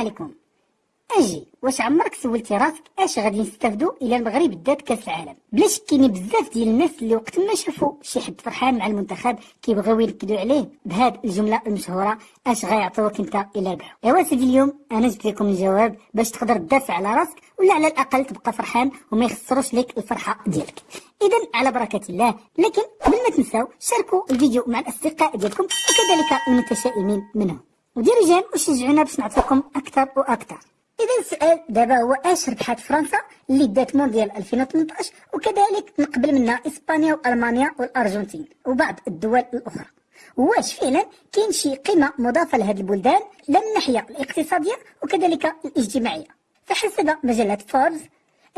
عليكم. أجي. واش عمرك سولتي راسك اش غادي نستافدوا إلى المغرب دات كاس العالم؟ بلا شك كاينين بزاف ديال الناس اللي وقت ما شافوا شي حد فرحان مع المنتخب كيبغيو ينكدوا عليه بهاد الجملة المشهورة اش غيعطيوك انت إلى ربحوا ايوا سيدي اليوم أنا جبت لكم الجواب باش تقدر تدافع على راسك ولا على الأقل تبقى فرحان وما يخسروش لك الفرحة ديالك. اذا على بركة الله لكن قبل ما تنساو شاركوا الفيديو مع الأصدقاء ديالكم وكذلك المتشائمين منهم. وديروا جيم وشجعونا باش نعطيكم أكثر وأكثر. إذا السؤال دابا هو أش ربحت فرنسا اللي دات مونديال 2018 وكذلك من قبل منها إسبانيا وألمانيا والأرجنتين وبعض الدول الأخرى. واش فعلا كاين شي قيمة مضافة لهذه البلدان؟ لا من الناحية الاقتصادية وكذلك الاجتماعية. فحسب مجلة فوربس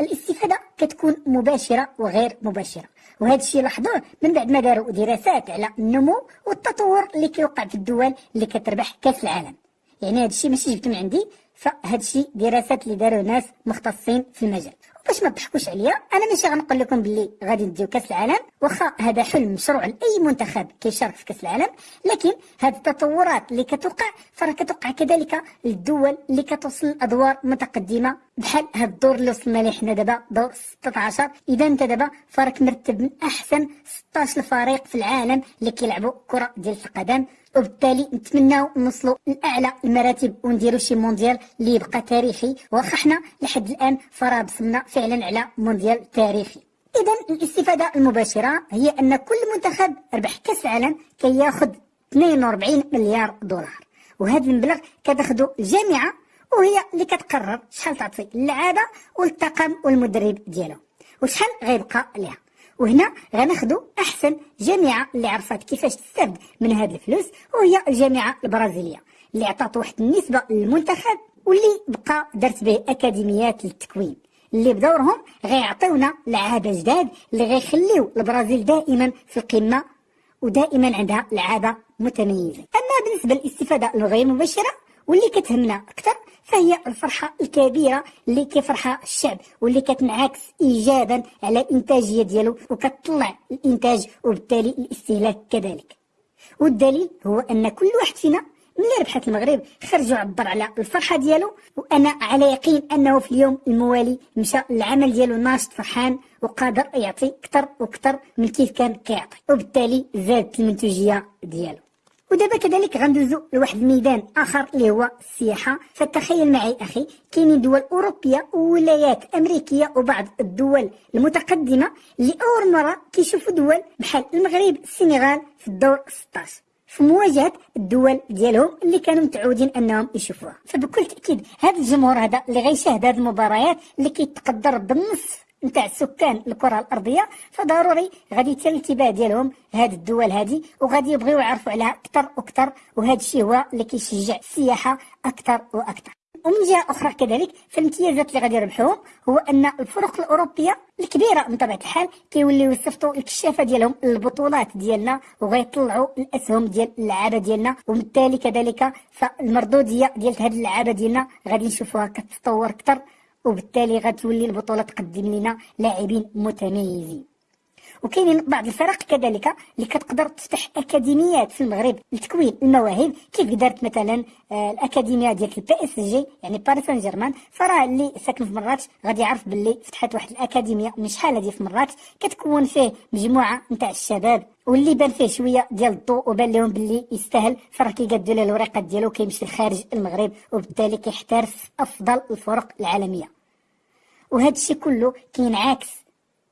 الاستفادة كتكون مباشرة وغير مباشرة. وهذا الشيء لاحظوه من بعد ما داروا دراسات على النمو والتطور اللي كيوقع في الدول اللي كتربح كأس العالم. يعني هذا الشيء ماشي جبته من عندي فهاد الشيء دراسات اللي داروا ناس مختصين في المجال. باش ما تضحكوش عليا أنا ماشي غنقول لكم باللي غادي نديو كأس العالم. واخا هذا حلم مشروع لأي منتخب كيشارك في كأس العالم لكن هاد التطورات اللي كتوقع فراه كتوقع كذلك للدول اللي كتوصل لأدوار متقدمة بحال هاد الدور اللي وصلنا ليه حنا دابا؟ دور 16 إذا انت دابا فراك مرتب من أحسن 16 فريق في العالم اللي كيلعبوا كرة ديال القدم. وبالتالي نتمناو نوصلوا لأعلى المراتب ونديروا شي مونديال اللي يبقى تاريخي. واخا حنا لحد الآن فراه بصمنا فعلا على مونديال تاريخي. إذا الاستفادة المباشرة هي أن كل منتخب ربح كأس العالم كياخذ 42 مليار دولار. وهذا المبلغ كتاخذو الجامعة وهي اللي كتقرر شحال تعطي للعاده والطاقم والمدرب ديالو. وشحال غيبقى ليها. وهنا غناخدو أحسن جامعه اللي عرفت كيفاش تستافد من هاد الفلوس وهي الجامعة البرازيلية اللي عطات واحد النسبة للمنتخب واللي بقى درت به أكاديميات للتكوين اللي بدورهم غيعطيونا لعابة جداد اللي غيخليو البرازيل دائما في القمة ودائما عندها لعابة متميزة. أما بالنسبة للاستفادة الغير مباشرة واللي كتهمنا أكثر فهي الفرحة الكبيرة اللي كيفرحها الشعب واللي كتنعكس ايجابا على الانتاجيه ديالو وكتطلع الإنتاج وبالتالي الاستهلاك كذلك. والدليل هو أن كل واحد فينا ملي ربحت المغرب خرج وعبر على الفرحة ديالو وأنا على يقين أنه في اليوم الموالي مشى العمل ديالو ناشط فرحان وقادر يعطي أكثر وأكثر من كيف كان كيعطي وبالتالي زادت المنتوجيه ديالو. ودابا كذلك غندوزو لواحد الميدان آخر اللي هو السياحة. فتخيل معي أخي كاينين دول أوروبية وولايات أمريكية وبعض الدول المتقدمة اللي أول مرة كيشوفوا دول بحال المغرب السنغال في الدور 16 في مواجهة الدول ديالهم اللي كانوا متعودين أنهم يشوفوها. فبكل تأكيد هذا الجمهور هذا اللي غيشاهد هذه المباريات اللي كيتقدر بالنصف نتاع سكان الكرة الأرضية فضروري غادي يتم الانتباه ديالهم هاد الدول هادي وغادي يبغيو يعرفوا عليها أكثر وأكثر وهذا الشيء هو اللي كيشجع السياحة أكثر وأكثر ومن جهة أخرى كذلك فالامتيازات اللي غادي يربحوهم هو أن الفرق الأوروبية الكبيرة من طبيعه الحال كيوليو يصيفطوا الكشافة ديالهم للبطولات ديالنا وغيطلعوا الأسهم ديال اللعابة ديالنا وبالتالي كذلك فالمردودية ديال هذه اللعابة ديالنا غادي نشوفوها كتطور أكثر وبالتالي غتولي البطولة تقدم لنا لاعبين متميزين. وكاينين بعض الفرق كذلك اللي كتقدر تفتح أكاديميات في المغرب لتكوين المواهب كيف دارت مثلا آه، الأكاديمية ديال ال PSG يعني باريس سان جيرمان فراه اللي ساكن في مراكش غادي يعرف باللي فتحت واحد الأكاديمية من شحال هذه في مراكش كتكون فيه مجموعة نتاع الشباب واللي بان فيه شوية ديال الضوء وبان لهم باللي يستاهل. فراه كيقادوا له الوريقات ديالو كيمشي لخارج المغرب وبالتالي كيحترف أفضل الفرق العالمية. وهذا الشيء كله كينعكس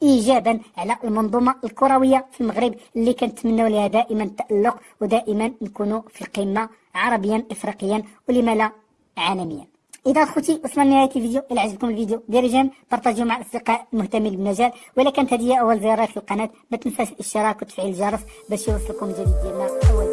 ايجابا على المنظومة الكروية في المغرب اللي كنتمنوا لها دائما التالق ودائما نكونوا في القمه عربيا افريقيا ولما لا عالميا. إذا أخوتي وصلنا لنهايه الفيديو إلى عجبكم الفيديو ديروا جيم بارطاجيو مع الاصدقاء المهتمين بالمجال. ولا كانت هذه أول زيارة في القناة ما تنساش الاشتراك وتفعيل الجرس باش يوصلكم الجديد ديالنا أول